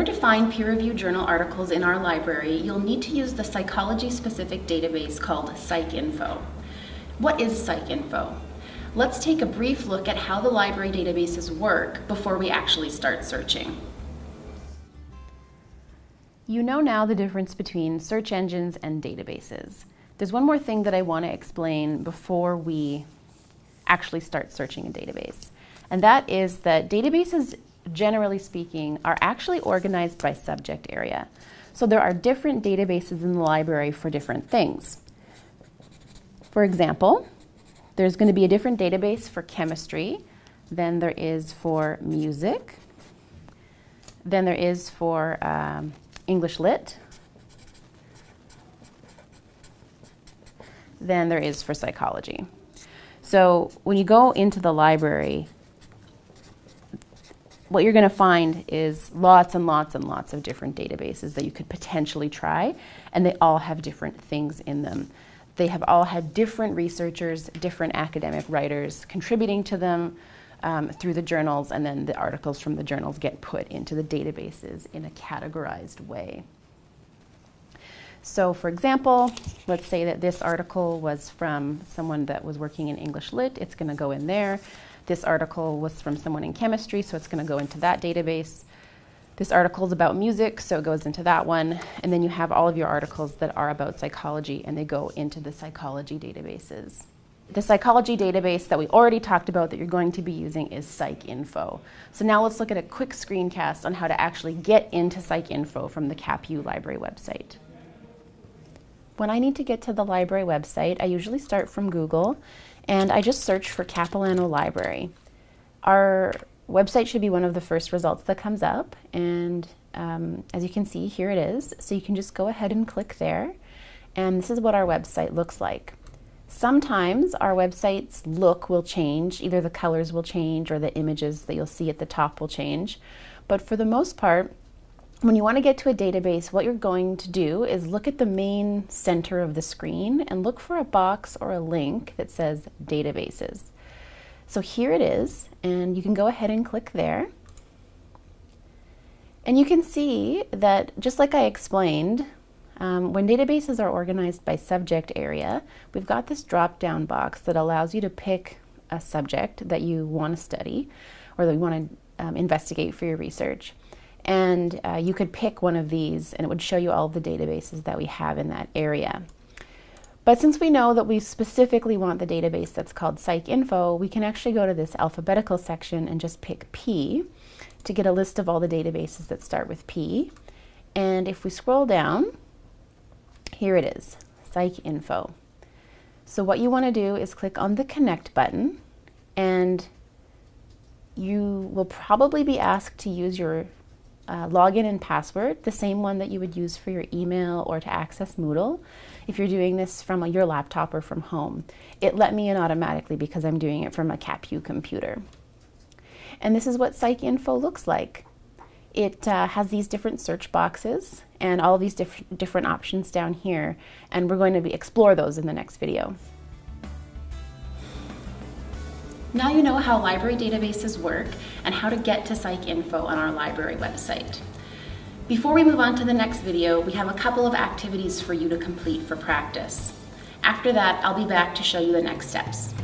order to find peer-reviewed journal articles in our library, you'll need to use the psychology-specific database called PsycInfo. What is PsycInfo? Let's take a brief look at how the library databases work before we actually start searching. You know now the difference between search engines and databases. There's one more thing that I want to explain before we actually start searching a database. And that is that databases generally speaking, are actually organized by subject area. So there are different databases in the library for different things. For example, there's going to be a different database for chemistry than there is for music, than there is for um, English Lit, than there is for psychology. So when you go into the library, what you're going to find is lots and lots and lots of different databases that you could potentially try, and they all have different things in them. They have all had different researchers, different academic writers contributing to them um, through the journals, and then the articles from the journals get put into the databases in a categorized way. So for example, let's say that this article was from someone that was working in English Lit, it's going to go in there. This article was from someone in chemistry, so it's going to go into that database. This article is about music, so it goes into that one. And then you have all of your articles that are about psychology, and they go into the psychology databases. The psychology database that we already talked about that you're going to be using is PsycInfo. So now let's look at a quick screencast on how to actually get into PsycInfo from the CapU library website. When I need to get to the library website, I usually start from Google and I just search for Capilano Library. Our website should be one of the first results that comes up. And um, as you can see here it is. So you can just go ahead and click there. And this is what our website looks like. Sometimes our website's look will change, either the colors will change or the images that you'll see at the top will change, but for the most part when you want to get to a database, what you're going to do is look at the main center of the screen and look for a box or a link that says databases. So here it is, and you can go ahead and click there. And you can see that just like I explained, um, when databases are organized by subject area, we've got this drop-down box that allows you to pick a subject that you want to study or that you want to um, investigate for your research. And uh, you could pick one of these and it would show you all the databases that we have in that area. But since we know that we specifically want the database that's called PsycInfo, we can actually go to this alphabetical section and just pick P to get a list of all the databases that start with P. And if we scroll down, here it is, PsycInfo. So what you want to do is click on the Connect button and you will probably be asked to use your uh, login and password, the same one that you would use for your email or to access Moodle if you're doing this from your laptop or from home. It let me in automatically because I'm doing it from a CapU computer. And this is what PsycInfo looks like. It uh, has these different search boxes and all these diff different options down here, and we're going to be, explore those in the next video. Now you know how library databases work and how to get to PsycInfo on our library website. Before we move on to the next video, we have a couple of activities for you to complete for practice. After that, I'll be back to show you the next steps.